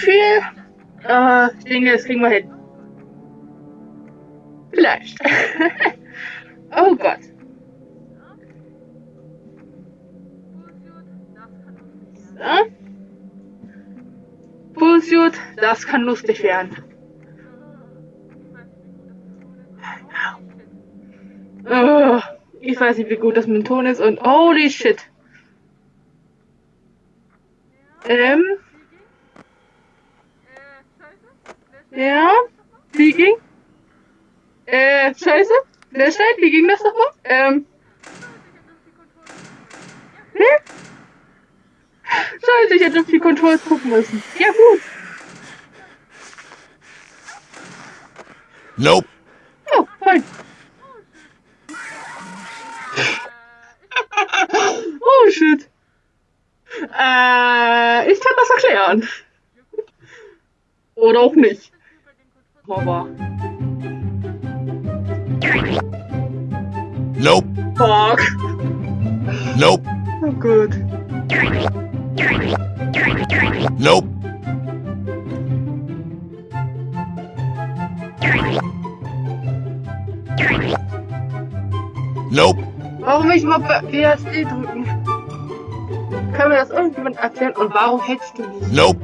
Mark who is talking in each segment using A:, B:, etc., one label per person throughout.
A: Viel. Aber ich denke, das kriegen wir hin. Vielleicht. oh Gott. So. Bullshit, das kann lustig werden. Oh, ich weiß nicht, wie gut das mit dem Ton ist und holy shit. Ähm, ja, wie ging? Äh, scheiße? Flashlight, wie ging das nochmal? Ähm, hm? Scheiße, ich hätte auf die Controls gucken müssen. Ja, gut.
B: Nope.
A: Oh, fein. oh, shit. Äh, ich kann das erklären. Oder auch nicht. Aber,
B: Nope.
A: fuck.
B: Nope.
A: Oh, gut.
B: Nope. Nope.
A: Warum will ich mal WSD drücken? Kann mir das irgendjemand erklären? Und warum hältst du mich?
B: Nope.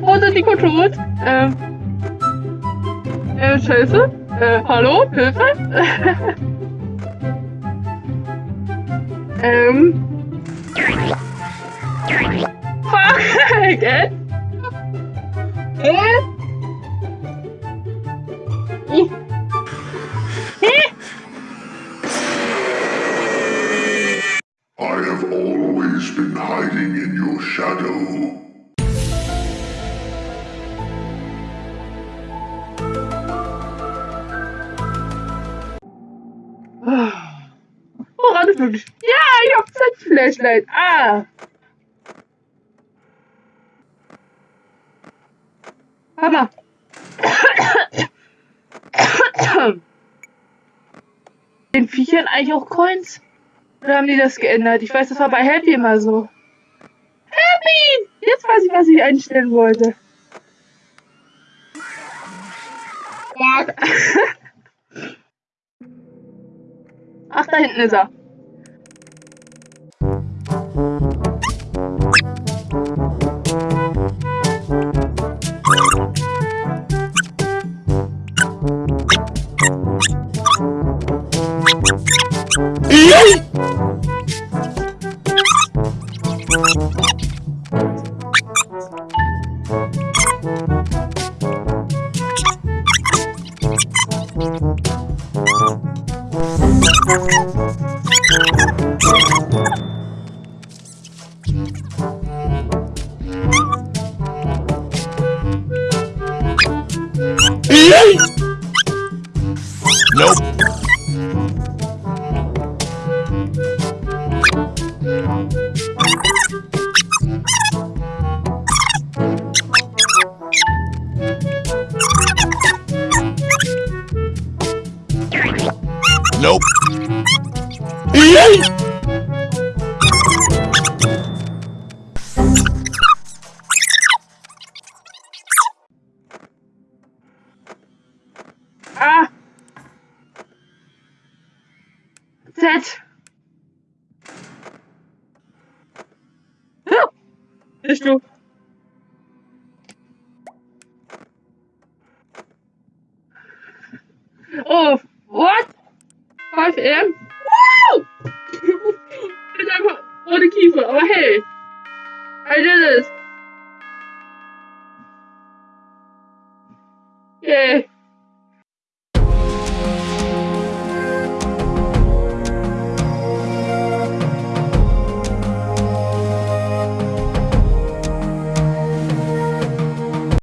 A: Wo sind die Controls? Ähm. Äh, scheiße. Äh, hallo? Hilfe? ähm. Fuck! Gell?
C: I have always been hiding in your shadow.
A: Ist möglich? Ja, ich hab Z-Flashlight. Ah. Hammer. Den Viechern eigentlich auch Coins? Oder haben die das geändert? Ich weiß, das war bei Happy immer so. Happy! Jetzt weiß ich, was ich einstellen wollte. Ach, da hinten ist er.
B: Nope. Nope.
A: Ah! Ja! Bist du? Oh? 5 am? Wow! Bin einfach ohne Kiefer, aber hey! I did it!